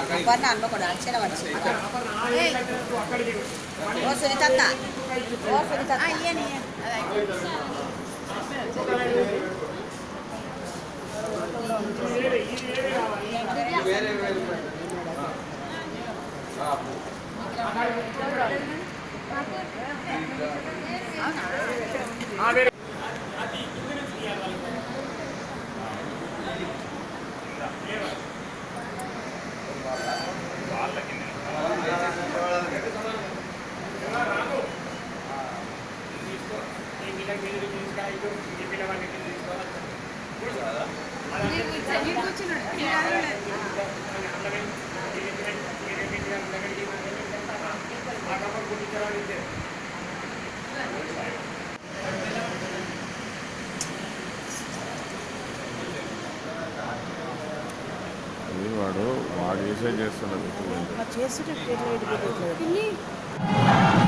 అపర్ణ అనుకోడు అక్షర ఓ సునీతత్త ఓ సునీతత్త వేరే వేరే ఆ వేరే మీరు తీసుకోవాలి ఈ పిల్లవాడిని తీసుకోవాలి వాడు వాడు చేసే చేస్తున్నాడు చేస్తుంటే